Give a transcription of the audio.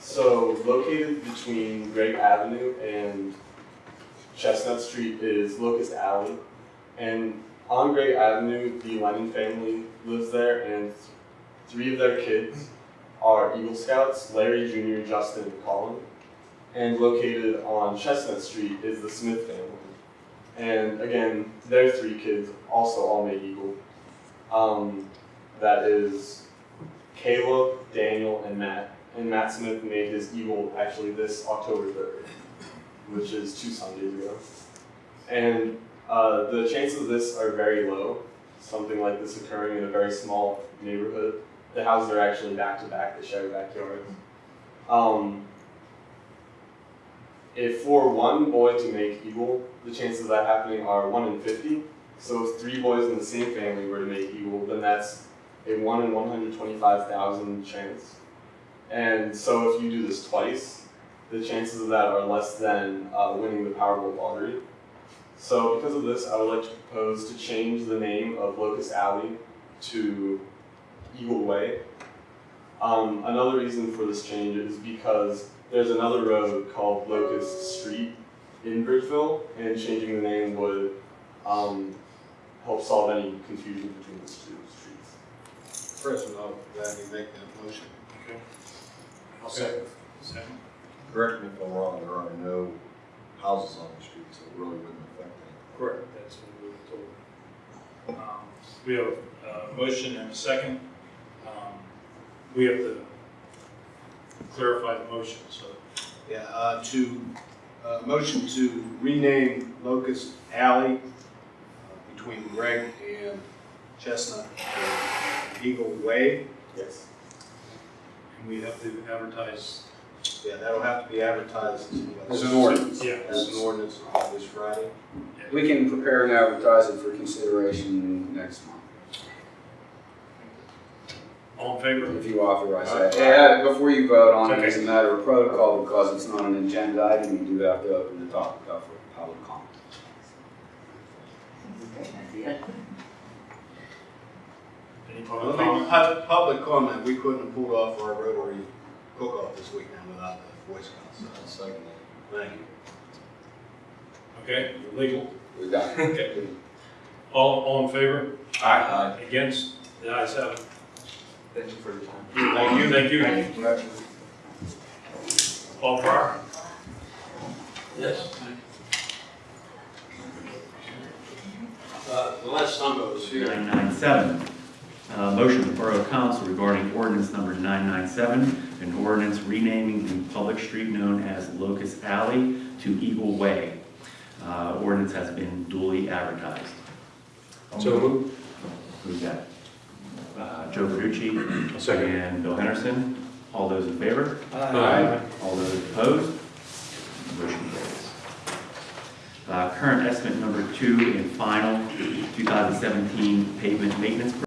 So located between Greg Avenue and Chestnut Street is Locust Alley. And on Greg Avenue, the Lennon family lives there and three of their kids are Eagle Scouts, Larry Jr., Justin, and Colin. And located on Chestnut Street is the Smith family. And again, their three kids also all made Eagle. Um, that is Caleb, Daniel, and Matt. And Matt Smith made his Eagle actually this October 3rd, which is two Sundays ago. And uh, the chances of this are very low, something like this occurring in a very small neighborhood. The houses are actually back to back, they share backyards. Um, if for one boy to make Eagle, the chances of that happening are 1 in 50. So if three boys in the same family were to make Eagle, then that's a 1 in 125,000 chance. And so if you do this twice, the chances of that are less than uh, winning the Powerball lottery. So because of this, I would like to propose to change the name of Locust Alley to Eagle Way. Um, another reason for this change is because there's another road called Locust Street in Bridgeville, and changing the name would um, help solve any confusion between those two streets. First of all, gladly make that motion. Okay. I'll second. Second. Correct me if I'm wrong, there are no houses on the street, so it really wouldn't affect anything. Correct, that's what we were told. Um, We have a motion and a second. Um, We have to clarify the motion, so. Yeah, uh, to, uh, motion to rename Locust Alley uh, between Greg and Chestnut to Eagle Way. Yes. And we have to advertise. Yeah, that'll have to be advertised. As an ordinance. Yeah. As an ordinance on this Friday. We can prepare and advertise it for consideration next month, All in favor? if you authorize that. Yeah, before you vote on it, as a matter of protocol, because it's not an agenda item, you do have to open the topic up for public comment. Any public I think comment? Public comment, we couldn't have pulled off our Rotary cook-off this weekend without the Boy Scouts. I'll second that. Thank you. Okay, legal. We got it. Okay. All, all in favor? Aye. Against? The ayes have it. Thank you for your time. Thank you. Thank you. Thank you. Paul Farrar? Yes. Uh, The last time I was here, 997. Uh, Motion of Borough Council regarding ordinance number 997, an ordinance renaming the public street known as Locust Alley to Eagle Way. Uh, Ordinance has been duly advertised. So moved. Who's that? Uh, Joe Verducci. Second. And Bill Henderson. All those in favor? Aye. All those opposed? Motion carries. Uh, Current estimate number two and final 2017 pavement maintenance